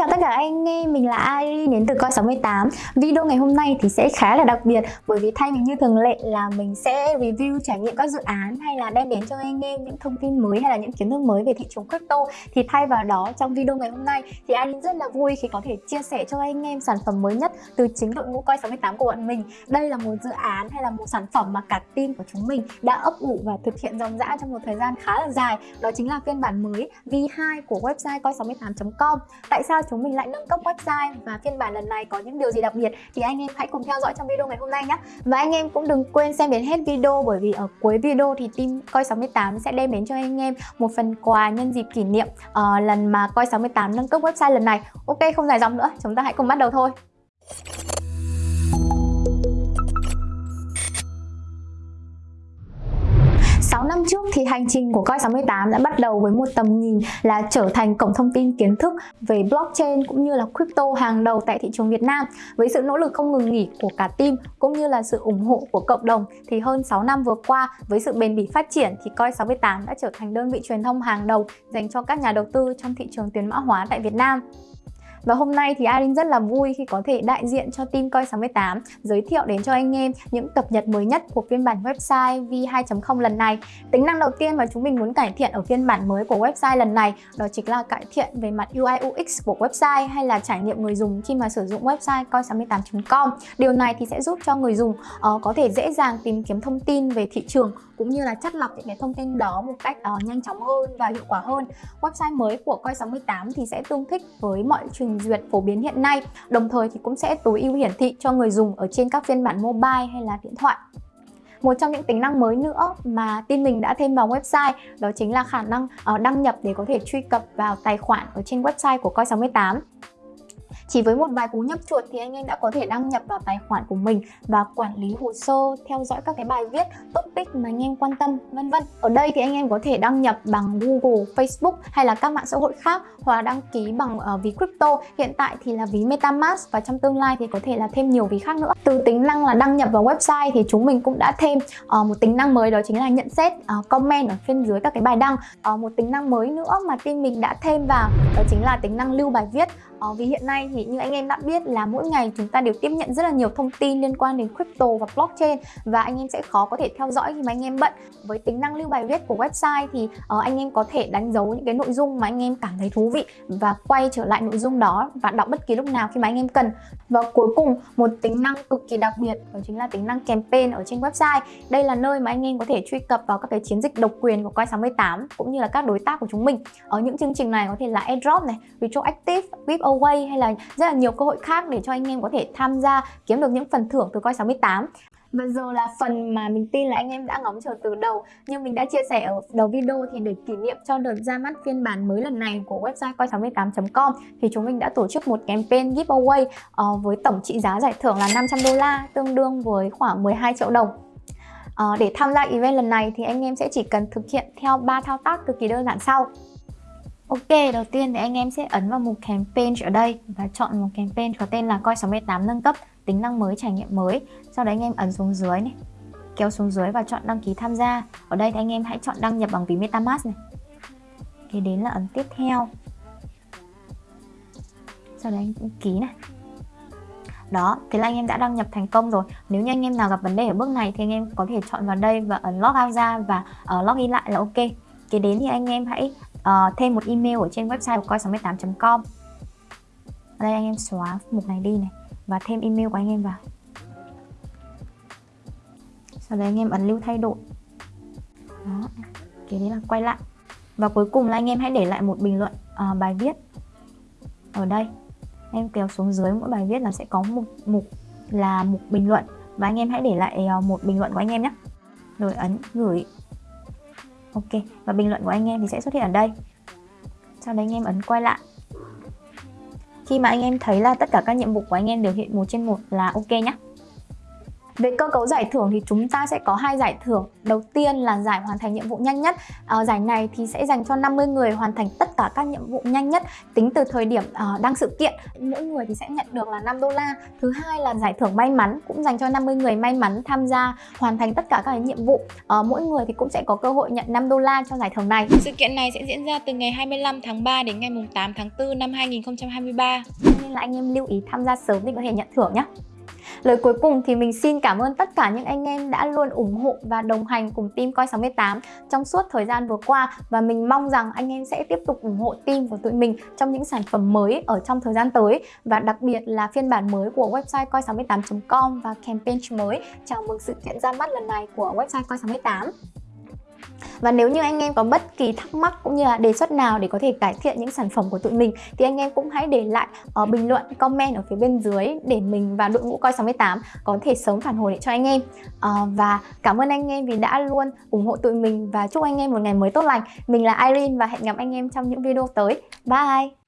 chào tất cả anh em, mình là Ari đến từ Coi 68 Video ngày hôm nay thì sẽ khá là đặc biệt Bởi vì thay vì như thường lệ là mình sẽ review trải nghiệm các dự án Hay là đem đến cho anh em những thông tin mới hay là những kiến thức mới về thị trường crypto. Thì thay vào đó trong video ngày hôm nay thì Ari rất là vui khi có thể chia sẻ cho anh em sản phẩm mới nhất Từ chính đội ngũ Coi 68 của bọn mình. Đây là một dự án hay là một sản phẩm mà cả team của chúng mình đã ấp ủ và thực hiện dòng dã trong một thời gian khá là dài. Đó chính là phiên bản mới V2 của website coi68.com Tại sao chúng mình lại nâng cấp website và phiên bản lần này có những điều gì đặc biệt thì anh em hãy cùng theo dõi trong video ngày hôm nay nhé. Và anh em cũng đừng quên xem đến hết video bởi vì ở cuối video thì team coi 68 sẽ đem đến cho anh em một phần quà nhân dịp kỷ niệm uh, lần mà coi 68 nâng cấp website lần này. Ok không dài dòng nữa chúng ta hãy cùng bắt đầu thôi. Năm trước thì hành trình của Coi68 đã bắt đầu với một tầm nhìn là trở thành cổng thông tin kiến thức về blockchain cũng như là crypto hàng đầu tại thị trường Việt Nam. Với sự nỗ lực không ngừng nghỉ của cả team cũng như là sự ủng hộ của cộng đồng thì hơn 6 năm vừa qua, với sự bền bỉ phát triển thì Coi68 đã trở thành đơn vị truyền thông hàng đầu dành cho các nhà đầu tư trong thị trường tiền mã hóa tại Việt Nam. Và hôm nay thì Arin rất là vui khi có thể đại diện cho team Coi68 giới thiệu đến cho anh em những cập nhật mới nhất của phiên bản website V2.0 lần này. Tính năng đầu tiên mà chúng mình muốn cải thiện ở phiên bản mới của website lần này đó chính là cải thiện về mặt UI UX của website hay là trải nghiệm người dùng khi mà sử dụng website coi68.com. Điều này thì sẽ giúp cho người dùng uh, có thể dễ dàng tìm kiếm thông tin về thị trường cũng như là chắt lọc những cái thông tin đó một cách uh, nhanh chóng hơn và hiệu quả hơn. Website mới của Coi68 thì sẽ tương thích với mọi trình duyệt phổ biến hiện nay, đồng thời thì cũng sẽ tối ưu hiển thị cho người dùng ở trên các phiên bản mobile hay là điện thoại. Một trong những tính năng mới nữa mà team mình đã thêm vào website đó chính là khả năng ờ, đăng nhập để có thể truy cập vào tài khoản ở trên website của Coi68. Chỉ với một vài cú nhấp chuột thì anh em đã có thể đăng nhập vào tài khoản của mình và quản lý hồ sơ, theo dõi các cái bài viết, topic mà anh em quan tâm, vân vân. Ở đây thì anh em có thể đăng nhập bằng Google, Facebook hay là các mạng xã hội khác hoặc là đăng ký bằng uh, ví crypto. Hiện tại thì là ví MetaMask và trong tương lai thì có thể là thêm nhiều ví khác nữa. Từ tính năng là đăng nhập vào website thì chúng mình cũng đã thêm uh, một tính năng mới đó chính là nhận xét uh, comment ở phía dưới các cái bài đăng. Uh, một tính năng mới nữa mà team mình đã thêm vào đó chính là tính năng lưu bài viết. Uh, vì hiện nay thì thì như anh em đã biết là mỗi ngày chúng ta đều tiếp nhận rất là nhiều thông tin liên quan đến crypto và blockchain. Và anh em sẽ khó có thể theo dõi khi mà anh em bận. Với tính năng lưu bài viết của website thì uh, anh em có thể đánh dấu những cái nội dung mà anh em cảm thấy thú vị và quay trở lại nội dung đó và đọc bất kỳ lúc nào khi mà anh em cần. Và cuối cùng một tính năng cực kỳ đặc biệt đó chính là tính năng campaign ở trên website. Đây là nơi mà anh em có thể truy cập vào các cái chiến dịch độc quyền của Coi68 cũng như là các đối tác của chúng mình. Ở những chương trình này có thể là airdrop này retroactive giveaway hay là rất là nhiều cơ hội khác để cho anh em có thể tham gia kiếm được những phần thưởng từ coi 68 và giờ là phần mà mình tin là anh em đã ngóng chờ từ đầu Như mình đã chia sẻ ở đầu video thì để kỷ niệm cho đợt ra mắt phiên bản mới lần này của website coi68.com Thì chúng mình đã tổ chức một campaign giveaway uh, với tổng trị giá giải thưởng là 500 đô la Tương đương với khoảng 12 triệu đồng. Uh, Để tham gia event lần này thì anh em sẽ chỉ cần thực hiện theo 3 thao tác cực kỳ đơn giản sau. Ok, đầu tiên thì anh em sẽ ấn vào mục campaign ở đây và chọn một campaign có tên là coi 68 nâng cấp tính năng mới trải nghiệm mới. Sau đấy anh em ấn xuống dưới này, kéo xuống dưới và chọn đăng ký tham gia. Ở đây thì anh em hãy chọn đăng nhập bằng ví MetaMask này. Kế đến là ấn tiếp theo. Sau đấy anh ký này. Đó, thế là anh em đã đăng nhập thành công rồi Nếu như anh em nào gặp vấn đề ở bước này thì anh em có thể chọn vào đây và ấn log out ra và ờ, uh, log in lại là ok Kế đến thì anh em hãy uh, thêm một email ở trên website của coi68.com ở đây anh em xóa mục này đi này và thêm email của anh em vào. Sau đấy anh em ấn lưu thay đổi. Đó cái đấy là quay lại. Và cuối cùng là anh em hãy để lại một bình luận uh, bài viết ở đây. Em kéo xuống dưới mỗi bài viết là sẽ có một mục là mục bình luận. Và anh em hãy để lại uh, một bình luận của anh em nhé. Rồi ấn gửi ok, và bình luận của anh em thì sẽ xuất hiện ở đây. Sau đấy anh em ấn quay lại. Khi mà anh em thấy là tất cả các nhiệm vụ của anh em đều hiện một trên một là ok nhé về cơ cấu giải thưởng thì chúng ta sẽ có hai giải thưởng. Đầu tiên là giải hoàn thành nhiệm vụ nhanh nhất. À, giải này thì sẽ dành cho 50 người hoàn thành tất cả các nhiệm vụ nhanh nhất tính từ thời điểm uh, đăng sự kiện. Mỗi người thì sẽ nhận được là 5 đô la. Thứ hai là giải thưởng may mắn cũng dành cho 50 người may mắn tham gia hoàn thành tất cả các nhiệm vụ. Uh, mỗi người thì cũng sẽ có cơ hội nhận 5 đô la cho giải thưởng này. Sự kiện này sẽ diễn ra từ ngày 25 tháng 3 đến ngày 8 tháng 4 năm 2023. Nên là anh em lưu ý tham gia sớm để có thể nhận thưởng nhé. Lời cuối cùng thì mình xin cảm ơn tất cả những anh em đã luôn ủng hộ và đồng hành cùng team Coi68 trong suốt thời gian vừa qua. Và mình mong rằng anh em sẽ tiếp tục ủng hộ team của tụi mình trong những sản phẩm mới ở trong thời gian tới. Và đặc biệt là phiên bản mới của website coi68.com và campaign mới. Chào mừng sự kiện ra mắt lần này của website Coi68. Và nếu như anh em có bất kỳ thắc mắc cũng như là đề xuất nào để có thể cải thiện những sản phẩm của tụi mình thì anh em cũng hãy để lại ở bình luận, comment ở phía bên dưới để mình và đội ngũ coi 68 có thể sớm phản hồi lại cho anh em. À, và cảm ơn anh em vì đã luôn ủng hộ tụi mình và chúc anh em một ngày mới tốt lành. Mình là Irene và hẹn gặp anh em trong những video tới. Bye!